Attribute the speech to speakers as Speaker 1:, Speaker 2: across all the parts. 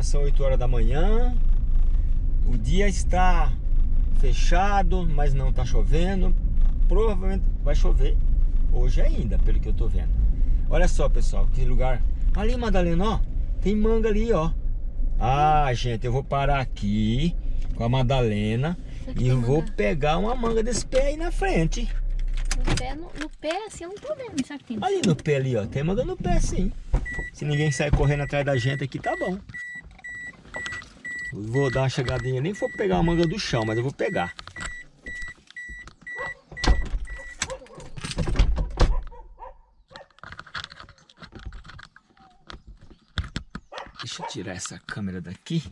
Speaker 1: Agora são 8 horas da manhã. O dia está fechado, mas não está chovendo. Provavelmente vai chover hoje ainda, pelo que eu tô vendo. Olha só, pessoal, que lugar. Ali, Madalena, ó. Tem manga ali, ó. Ah, gente, eu vou parar aqui com a Madalena e vou pegar uma manga desse pé aí na frente.
Speaker 2: No pé, no, no pé assim, eu não tô vendo isso aqui.
Speaker 1: Ali no pé ali, ó. Tem manga no pé, sim. Se ninguém sair correndo atrás da gente aqui, tá bom. Vou dar uma chegadinha, nem vou pegar a manga do chão, mas eu vou pegar. Deixa eu tirar essa câmera daqui.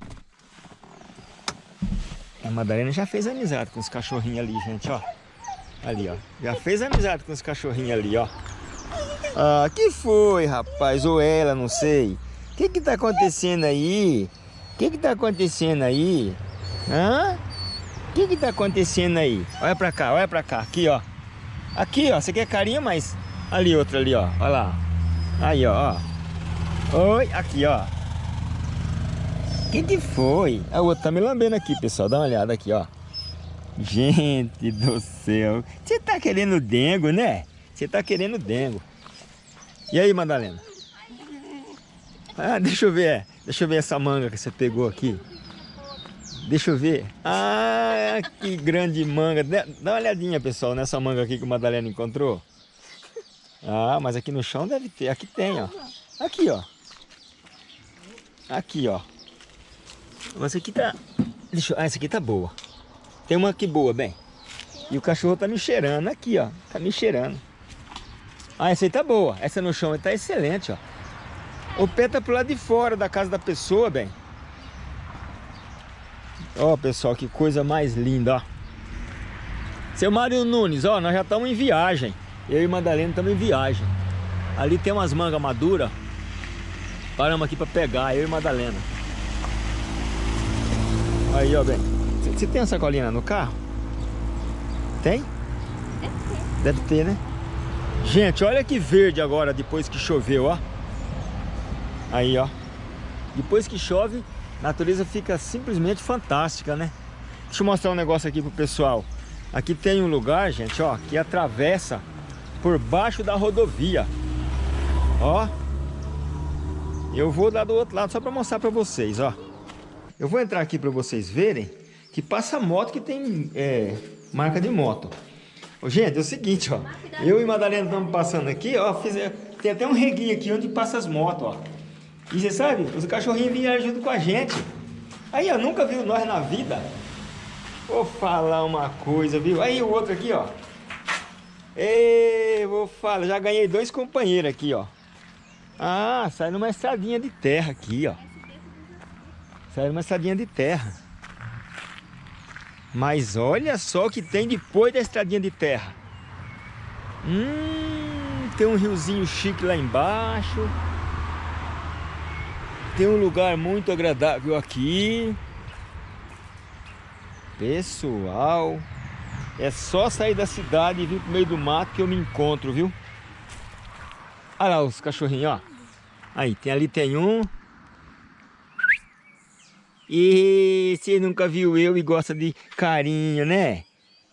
Speaker 1: A Madalena já fez amizade com os cachorrinhos ali, gente, ó. Ali, ó. Já fez amizade com os cachorrinhos ali, ó. Ah, que foi, rapaz? Ou ela, não sei. O que que tá acontecendo aí? O que que tá acontecendo aí? Hã? O que que tá acontecendo aí? Olha pra cá, olha pra cá. Aqui, ó. Aqui, ó. Você quer carinho, mas... Ali, outra ali, ó. Olha lá. Aí, ó. Oi, aqui, ó. O que que foi? A outra tá me lambendo aqui, pessoal. Dá uma olhada aqui, ó. Gente do céu. Você tá querendo dengo, né? Você tá querendo dengo. E aí, Madalena? Ah, deixa eu ver. Deixa eu ver essa manga que você pegou aqui. Deixa eu ver. Ah, que grande manga. Dá uma olhadinha, pessoal, nessa manga aqui que o Madalena encontrou. Ah, mas aqui no chão deve ter. Aqui tem, ó. Aqui, ó. Aqui, ó. Mas aqui tá... Deixa eu... Ah, essa aqui tá boa. Tem uma aqui boa, bem. E o cachorro tá me cheirando aqui, ó. Tá me cheirando. Ah, essa aí tá boa. Essa no chão tá excelente, ó. O pé tá pro lado de fora da casa da pessoa, bem. Ó, pessoal, que coisa mais linda, ó. Seu Mário Nunes, ó, nós já estamos em viagem. Eu e Madalena estamos em viagem. Ali tem umas mangas maduras. Paramos aqui para pegar, eu e Madalena. Aí, ó, bem. Você tem a sacolinha no carro? Tem?
Speaker 2: Deve ter.
Speaker 1: Deve ter, né? Gente, olha que verde agora depois que choveu, ó. Aí, ó. Depois que chove, a natureza fica simplesmente fantástica, né? Deixa eu mostrar um negócio aqui pro pessoal. Aqui tem um lugar, gente, ó, que atravessa por baixo da rodovia. Ó. Eu vou dar do outro lado só para mostrar para vocês, ó. Eu vou entrar aqui para vocês verem que passa moto que tem é, marca de moto. Gente, é o seguinte, ó. Eu e Madalena estamos passando aqui, ó. Fiz, tem até um reguinho aqui onde passa as motos, ó. E você sabe, os cachorrinhos vieram junto com a gente. Aí, ó, nunca viu nós na vida. Vou falar uma coisa, viu? Aí o outro aqui, ó. Ei, vou falar, já ganhei dois companheiros aqui, ó. Ah, sai numa estradinha de terra aqui, ó. Sai numa estradinha de terra. Mas olha só o que tem depois da estradinha de terra. Hum, tem um riozinho chique lá embaixo. Tem um lugar muito agradável aqui. Pessoal, é só sair da cidade e vir pro meio do mato que eu me encontro, viu? Olha lá os cachorrinhos, ó. Aí, tem, ali tem um. E você nunca viu eu e gosta de carinho, né?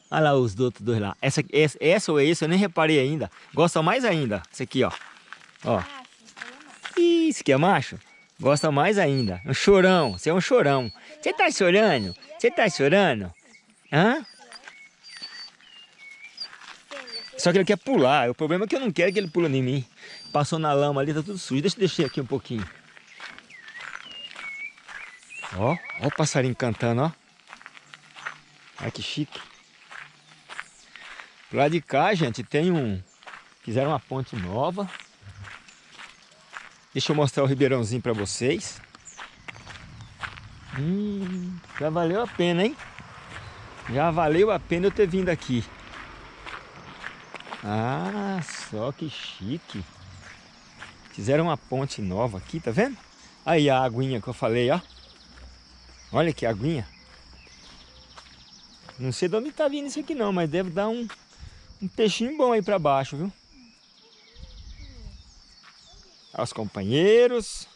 Speaker 1: Olha lá os outros dois lá. Essa, essa, essa ou esse eu nem reparei ainda. Gosta mais ainda. Esse aqui, ó. Ó. Isso aqui é macho? Gosta mais ainda. Um chorão. Você é um chorão. Você tá chorando? Você tá chorando? Hã? Só que ele quer pular. O problema é que eu não quero que ele pule em mim. Passou na lama ali, tá tudo sujo. Deixa eu deixar aqui um pouquinho. Ó, ó o passarinho cantando, ó. Olha que chique. Lá de cá, gente, tem um... Fizeram uma ponte nova. Deixa eu mostrar o ribeirãozinho para vocês. Hum, já valeu a pena, hein? Já valeu a pena eu ter vindo aqui. Ah, só que chique. Fizeram uma ponte nova aqui, tá vendo? Aí a aguinha que eu falei, ó. Olha que aguinha. Não sei de onde tá vindo isso aqui não, mas deve dar um, um peixinho bom aí para baixo, viu? Aos companheiros.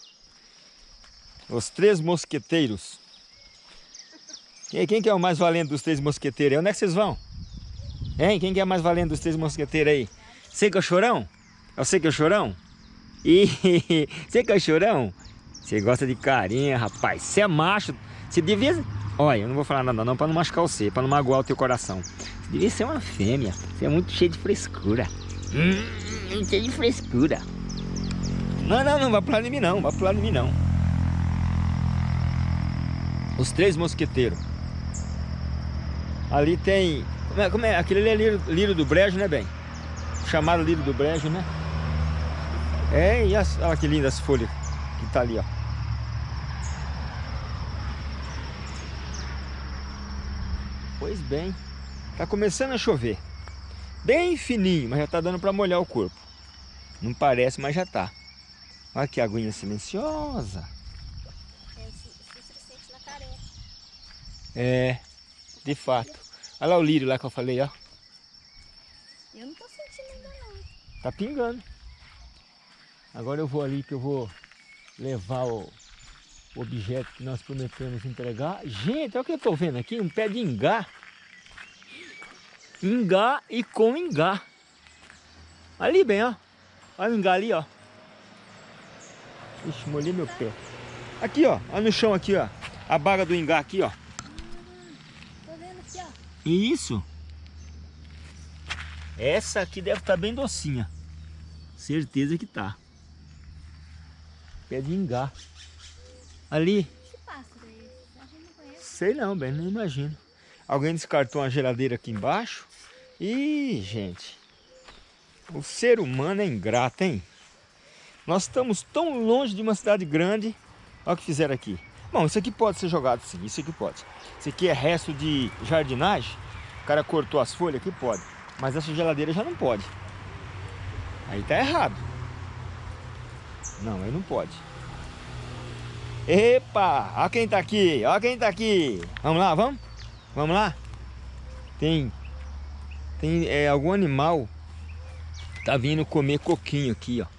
Speaker 1: Os três mosqueteiros. Quem, quem que é o mais valente dos três mosqueteiros? Onde é que vocês vão? Hein? Quem que é o mais valente dos três mosqueteiros aí? Você que é o chorão? É você que é o chorão? E você que é o chorão? Você gosta de carinha, rapaz. Você é macho. Você devia... Olha, eu não vou falar nada não para não machucar você, para não magoar o teu coração. Você devia ser uma fêmea. Você é muito cheio de frescura. Hum, cheio de frescura. Não, não, não vai pular em mim não. Vai pular em mim não. Os três mosqueteiros. Ali tem... Como é? Como é? Aquele ali é lírio, lírio do brejo, né, bem? Chamado lírio do brejo, né? É, e as, olha que lindas folhas que tá ali, ó. Pois bem, tá começando a chover. Bem fininho, mas já tá dando para molhar o corpo. Não parece, mas já tá. Olha que aguinha silenciosa. É, de fato. Olha lá o lírio lá que eu falei, ó.
Speaker 2: Eu não tô sentindo ainda não.
Speaker 1: Tá pingando. Agora eu vou ali que eu vou levar o objeto que nós prometemos entregar. Gente, olha o que eu estou vendo aqui, um pé de ingá. Ingá e com ingá. Ali bem, ó. Olha o ingá ali, ó. Ixi, molhei meu pé. Aqui, ó. Olha no chão aqui, ó. A baga do ingá aqui, ó.
Speaker 2: Tô vendo aqui, ó.
Speaker 1: Isso. Essa aqui deve estar tá bem docinha. Certeza que tá. Pé de ingá. Ali. Sei não, bem, não imagino. Alguém descartou uma geladeira aqui embaixo. Ih, gente. O ser humano é ingrato, hein? Nós estamos tão longe de uma cidade grande. Olha o que fizeram aqui. Bom, isso aqui pode ser jogado sim, isso aqui pode. Isso aqui é resto de jardinagem. O cara cortou as folhas aqui, pode. Mas essa geladeira já não pode. Aí tá errado. Não, aí não pode. Epa, olha quem tá aqui, olha quem tá aqui. Vamos lá, vamos? Vamos lá? Tem, tem é, algum animal tá vindo comer coquinho aqui, ó.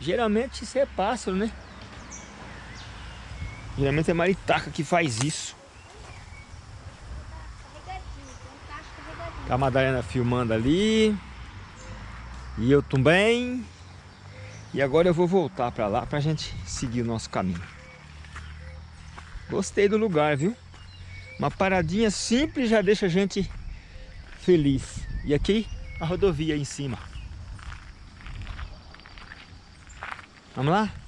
Speaker 1: Geralmente isso é pássaro, né? Geralmente é maritaca que faz isso. A Madalena filmando ali. E eu também. E agora eu vou voltar para lá para a gente seguir o nosso caminho. Gostei do lugar, viu? Uma paradinha simples já deixa a gente feliz. E aqui a rodovia em cima. Vamos lá?